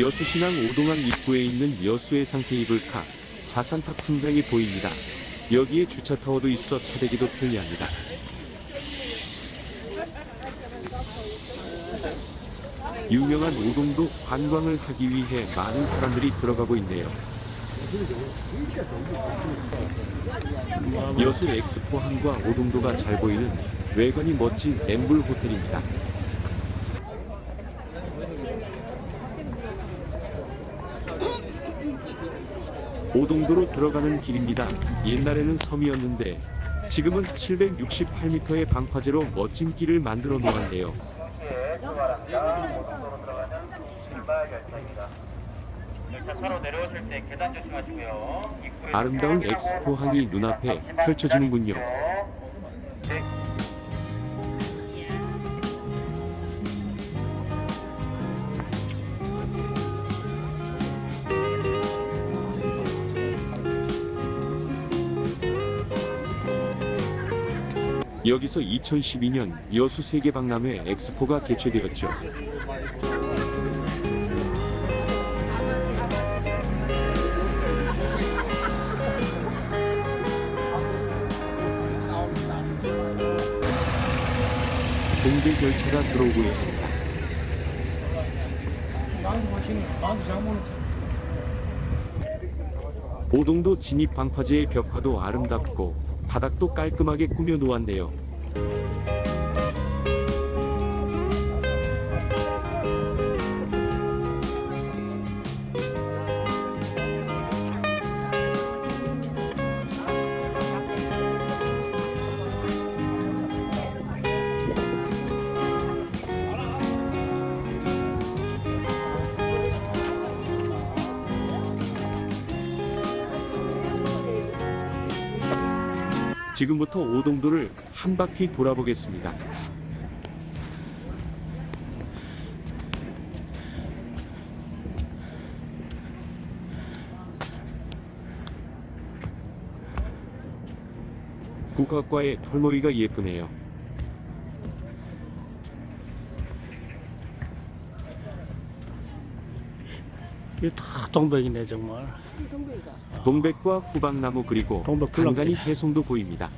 여수신항 오동도 입구에 있는 여수해상 케이블카 자산 탑승장이 보입니다. 여기에 주차 타워도 있어 차대기도 편리합니다. 유명한 오동도 관광을 하기 위해 많은 사람들이 들어가고 있네요. 여수 엑스포항과 오동도가 잘 보이는 외관이 멋진 엠블 호텔입니다. 오동도로 들어가는 길입니다. 옛날에는 섬이었는데 지금은 768m의 방파제로 멋진 길을 만들어 놓았네요. 아름다운 엑스포항이 눈앞에 펼쳐지는군요. 여기서 2012년 여수 세계박람회 엑스포가 개최되었죠. 동대 열차가 들어오고 있습니다. 오동도 진입 방파제의 벽화도 아름답고 바닥도 깔끔하게 꾸며 놓았네요. 지금부터 오동도를 한 바퀴 돌아보겠습니다. 국화과의 털머리가 예쁘네요. 이게 다 동백이네 정말. 동백 과 후박나무 그리고 간간히. 해송도 보입니다.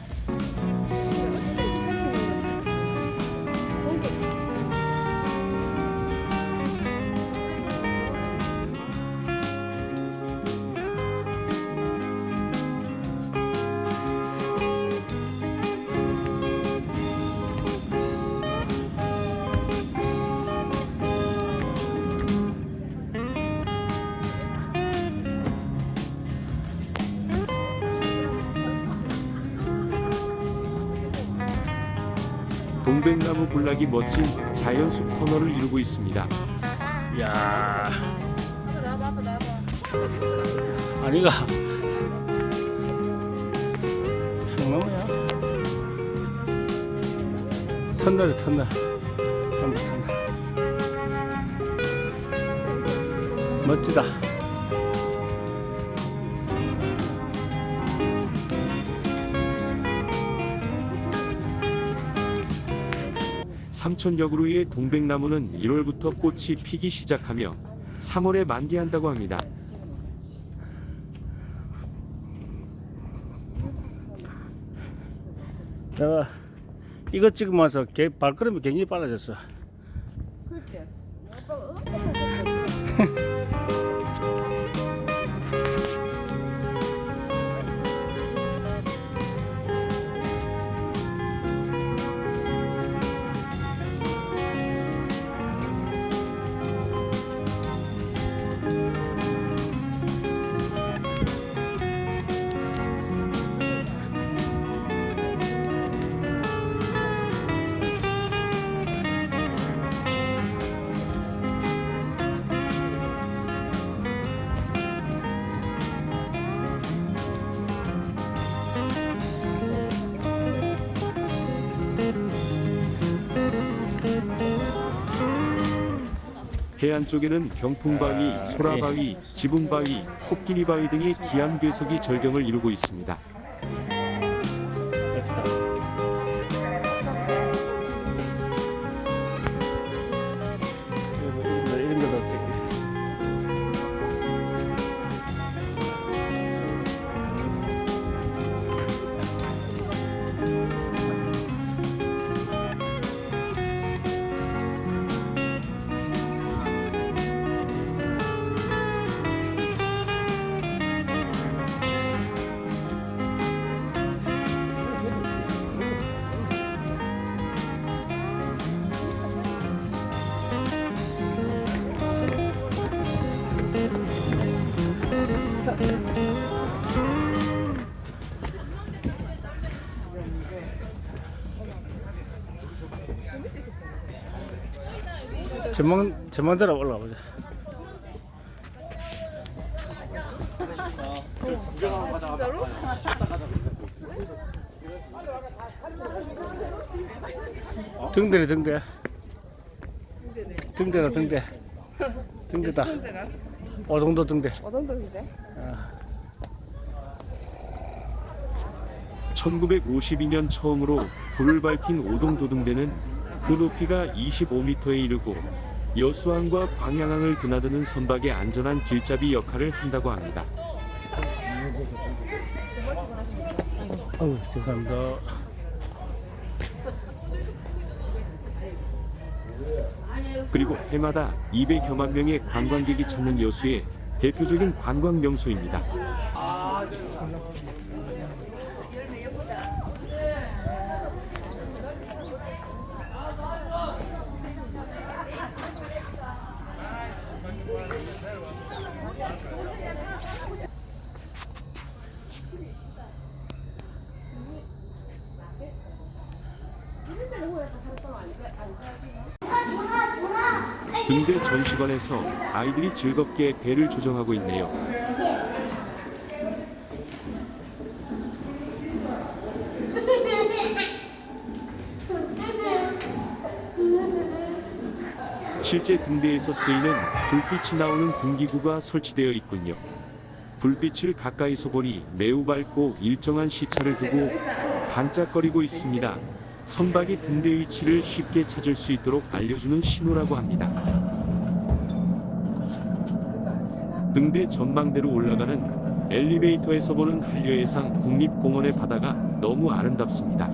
동백나무 군락이 멋진 자연숲 터널을 이루고 있습니다. 야. 아니가. 평나무야. 터널이 터널. 터널 터널. 멋지다. 삼천역으로의 동백나무는 1월부터 꽃이 피기 시작하며 3월에 만개한다고 합니다. 내가 이거 찍으면서 개- 발걸음이 굉장히 빨라졌어. 해안 쪽에는 병풍바위, 아, 소라바위, 지붕바위, 코끼리바위 등의 기암 괴석이 절경을 이루고 있습니다. 전망 전망대로 올라가 보자. 진짜로? 등대네 등대. 등대다 등대. 등대다. 오동도 등대. 어떤 동인데? 1952년 처음으로 불을 밝힌 오동도 등대는 그 높이가 25m에 이르고 여수항과 광양항을 드나드는 선박의 안전한 길잡이 역할을 한다고 합니다. 어우 죄송합니다. 그리고 해마다 200여만 명의 관광객이 찾는 여수의 대표적인 관광 명소입니다. 등대 전시관에서 아이들이 즐겁게 배를 조정하고 있네요. 실제 등대에서 쓰이는 불빛이 나오는 등기구가 설치되어 있군요. 불빛을 가까이서 보니 매우 밝고 일정한 시차를 두고 반짝거리고 있습니다. 선박이 등대 위치를 쉽게 찾을 수 있도록 알려주는 신호라고 합니다. 등대 전망대로 올라가는 엘리베이터에서 보는 한려해상 국립공원의 바다가 너무 아름답습니다.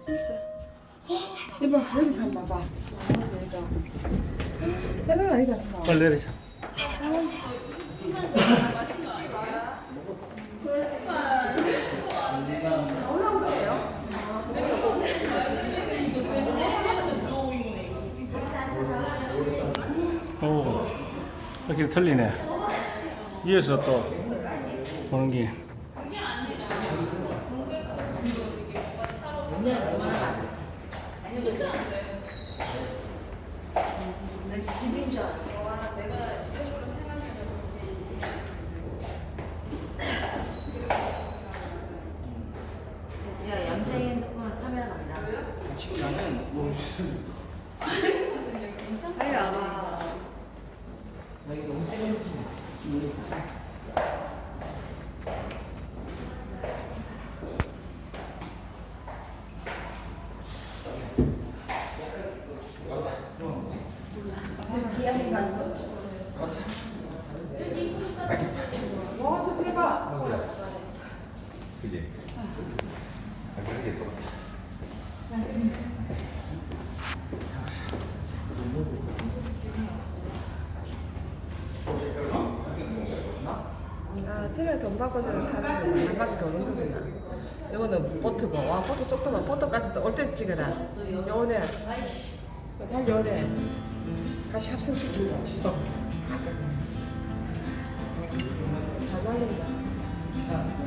진짜. 이봐 여기서 한번 봐봐. 장난 아니다 정말. 빨리 내리자. 이렇게 틀리네. 위에서 또 보는 게. 야, 양자의 핸드폰 카메라 갑니다. 빨리 와봐. 와, 저 대박. 바꿔주는 타는 한 바퀴 도는 거구나. 이거는 보트고, 와, 보트 속도만 보트까지 또 올 때 찍어라. 요네, 달 요네. 같이 합성시키고. 잘 날린다.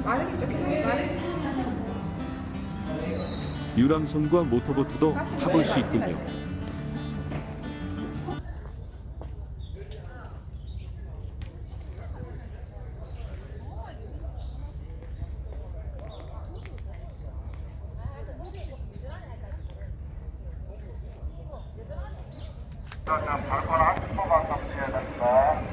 마르기 좋긴 해, 마르지. 유람선과 모터보트도 타볼 수 있군요. 일단 발권 30초만 더 주셔야 됩니다.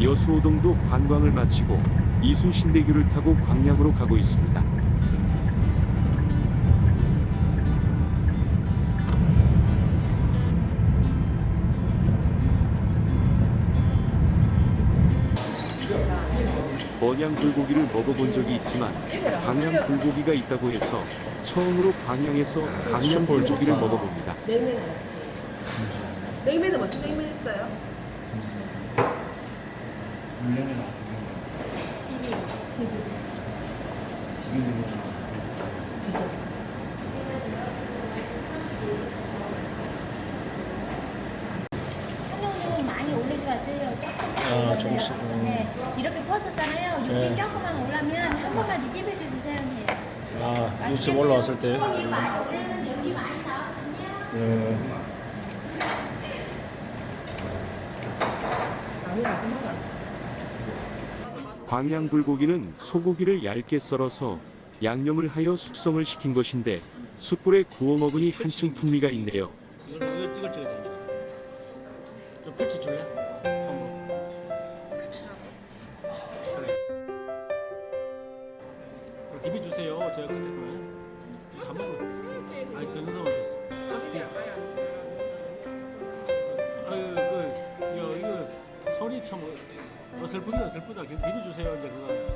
여수오동도 관광을 마치고 이순신대교를 타고 광양으로 가고 있습니다. 번양 불고기를 먹어본 적이 있지만 광양 불고기가 있다고 해서 처음으로 광양에서 광양 불고기를 먹어봅니다. 냉면 하나 주세요. 냉면은 무슨 냉면 많이 올리지 마세요. 조금씩 아. 조금씩, 음. 네. 이렇게 퍼었잖아요. 육즙 네. 조금만 올라면 한 번만 뒤집어 주세요. 네. 아, 육즙 올라왔을 때. 많이 올리면 여기 많이 나왔거든요. 음, 아니 아줌마가. 광양 불고기는 소고기를 얇게 썰어서 양념을 하여 숙성을 시킨 것인데 숯불에 구워 먹으니 한층 풍미가 있네요. 그래. 그럼 비비 주세요. 제가 그때 어설프긴 어설프다. 그냥 비비 주세요. 이제 그거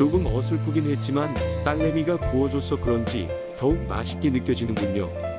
조금 어설프긴 했지만 딸내미가 구워줘서 그런지 더욱 맛있게 느껴지는군요.